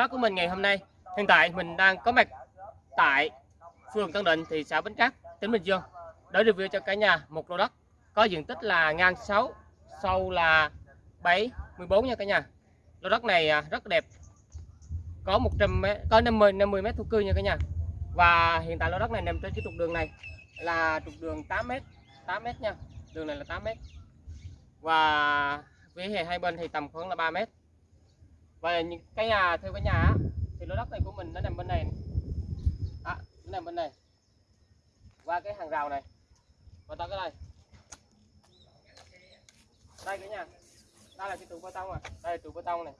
phát của mình ngày hôm nay. Hiện tại mình đang có mặt tại phường Tân Định, thị xã Bến Cát, tỉnh Bình Dương để review cho cả nhà một lô đất có diện tích là ngang 6, sâu là 7, 14 nha cả nhà. Lô đất này à, rất đẹp. Có 100 m, có 50 50 mét thổ cư nha cả nhà. Và hiện tại lô đất này nằm trên cái trục đường này là trục đường 8 m, 8 m nha. Đường này là 8 m. Và vỉa hè hai bên thì tầm khoảng là 3 mét và những cái nhà theo cái nhà á, thì lô đất này của mình nó nằm bên này. À, nó nằm bên này. Qua cái hàng rào này. Và tới cái đây. Đây cả nhà. Đây là cái trụ bê tông à. Đây là trụ bê tông này.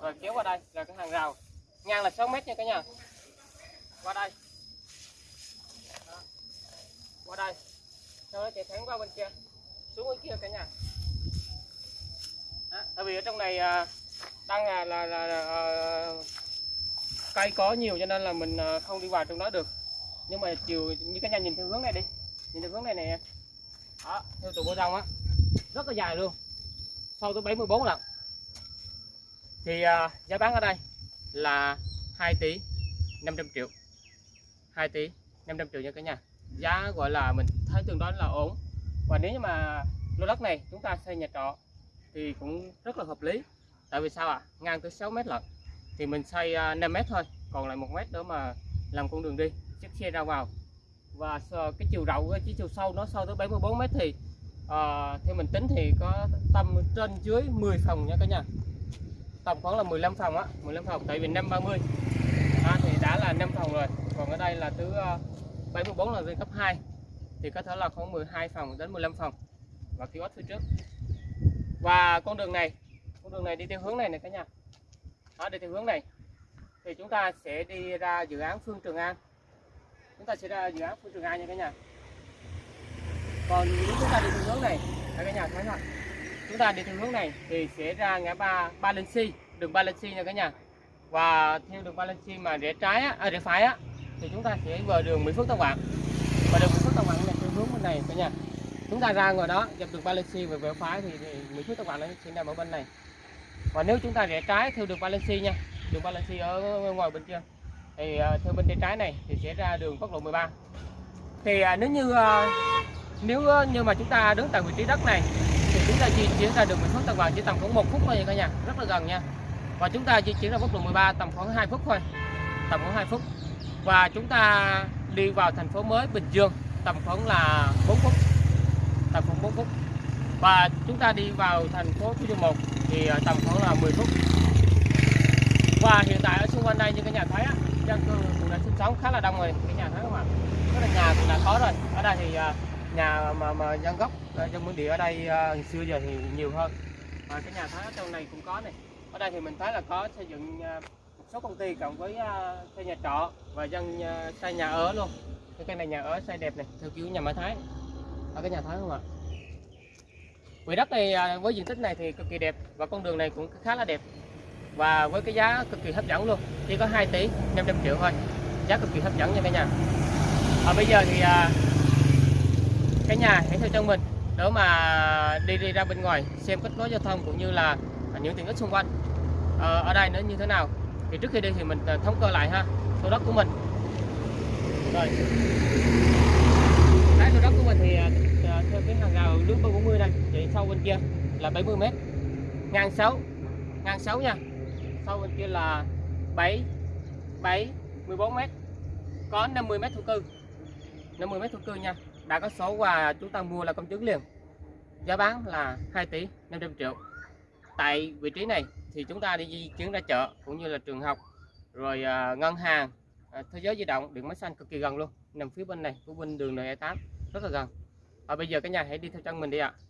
Rồi kéo qua đây là cái hàng rào. Ngang là 6 mét nha cả nhà. Qua đây. Đó. Qua đây. Sau đó chạy thẳng qua bên kia. Xuống bên kia cả nhà. Đó. Tại vì ở trong này à, đang à, là là, là, là cây có nhiều cho nên là mình ờ, không đi vào trong đó được. Nhưng mà chiều như cái nhà nhìn theo hướng này đi. Nhìn theo hướng này nè. Đó, theo trụ bê tông á. Rất là dài luôn sâu tới 74 lần thì uh, giá bán ở đây là 2 tỷ 500 triệu 2 tỷ 500 triệu nha cả nhà giá gọi là mình thấy tương đối là ổn và nếu như mà lô đất này chúng ta xây nhà trọ thì cũng rất là hợp lý tại vì sao ạ? À? ngang tới 6 mét lận. Thì mình xây à, 5 mét thôi còn lại một mét nữa mà làm con đường đi chiếc xe ra vào. Và cái chiều rộng cái chiều sâu nó sâu tới 74 mét thì à, theo mình tính thì có tầm trên dưới 10 phòng nha cả nhà. Tầm khoảng là 15 phòng á 15 phòng tại vì 530 à, thì đã là 5 phòng rồi. Còn ở đây là thứ à, uh, 74 là lên cấp 2 thì có thể là khoảng 12 phòng đến 15 phòng. Và kiosk phía trước. Và con đường này con đường này đi theo hướng này này cả nhà. Đó đi theo hướng này. Thì chúng ta sẽ đi ra dự án Phương Trường An chúng ta sẽ ra dự án Phương Trường An nha cả nhà. Còn nếu chúng ta đi theo hướng này cả nhà thấy không chúng ta đi theo hướng này thì sẽ ra ngã ba ba lên si đường ba lên si nha cả nhà. Và theo đường ba lên si mà rẽ trái á, à, rẽ phải á thì chúng ta sẽ vào đường Mỹ Phước Tân Quảng và đường Mỹ Phước Tân Quảng này theo hướng bên này cả nhà. Chúng ta ra ngoài đó dọc đường ba lên si về rẽ phải thì, thì Mỹ Phước Tân Quảng nó sẽ nằm ở bên này và nếu chúng ta rẽ trái theo đường Valencia nha, đường Valencia ở ngoài bên kia, thì à, theo bên tay trái này thì sẽ ra đường quốc lộ 13 thì à, nếu như à, nếu như mà chúng ta đứng tại vị trí đất này, thì chúng ta di chuyển ra đường Nguyễn Phước Tân Vàng chỉ tầm khoảng một phút thôi nha cả nhà, rất là gần nha. Và chúng ta di chuyển ra quốc lộ 13 tầm khoảng 2 phút thôi, tầm khoảng 2 phút. Và chúng ta đi vào thành phố mới Bình Dương tầm khoảng là 4 phút, tầm khoảng 4 phút và chúng ta đi vào thành phố Thủ Dầu Một thì à, tầm khoảng là 10 phút. Và hiện tại ở xung quanh đây như các nhà thấy á, dân cư cũng đã sinh sống khá là đông rồi các nhà thấy không ạ? Rất là nhà cũng đã có rồi. Ở đây thì à, nhà mà mà dân gốc à, dân bản địa ở đây xưa giờ thì nhiều hơn. Và cái nhà thấy ở trong này cũng có này. Ở đây thì mình thấy là có xây dựng một số công ty cộng với xây nhà trọ và dân xây nhà ở luôn. Cái này nhà ở xây đẹp này theo kiểu nhà máy thái. Ở cái nhà thái không ạ? Quỹ đất này à, với diện tích này thì cực kỳ đẹp và con đường này cũng khá là đẹp. Và với cái giá cực kỳ hấp dẫn luôn chỉ có 2 tỷ 500 triệu thôi. Giá cực kỳ hấp dẫn nha cả nhà. Và bây giờ thì cái cả nhà hãy theo chân mình để mà đi đi ra bên ngoài xem kết nối giao thông cũng như là những tiện ích xung quanh ờ, ở đây nó như thế nào. Thì trước khi đi thì mình à, thống kê lại ha số đất của mình. Rồi cái số đất của mình thì ờ, theo cái hàng rào nước 40 đây chạy sâu bên kia là 70 m ngang 6 ngang 6 nha. Sau bên kia là 7 7 14 m có 50 m thổ cư. 50 m thổ cư nha. Đã có số và chúng ta mua là công chứng liền. Giá bán là 2 tỷ 500 triệu. Tại vị trí này thì chúng ta đi di chuyển ra chợ cũng như là trường học rồi uh, ngân hàng uh, thế giới di động điện máy xanh cực kỳ gần luôn. Nằm phía bên này của bên đường N8 rất là gần. Và bây giờ cả nhà hãy đi theo chân mình đi ạ. à.